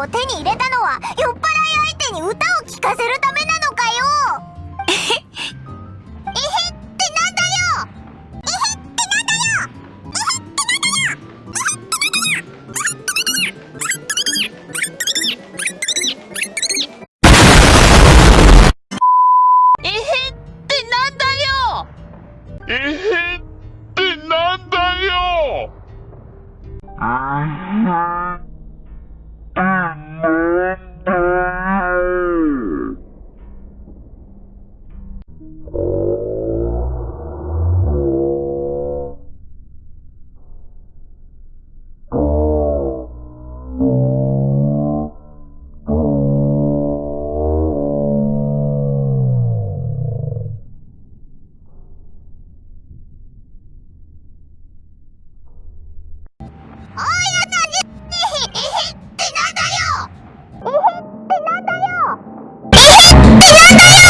を手に入れたのは酔っ払い相手に歌を聴かせるためなのかよ。えへってなんだよ。えへってなんだよ。えへってなんだよえへってなんだよおいって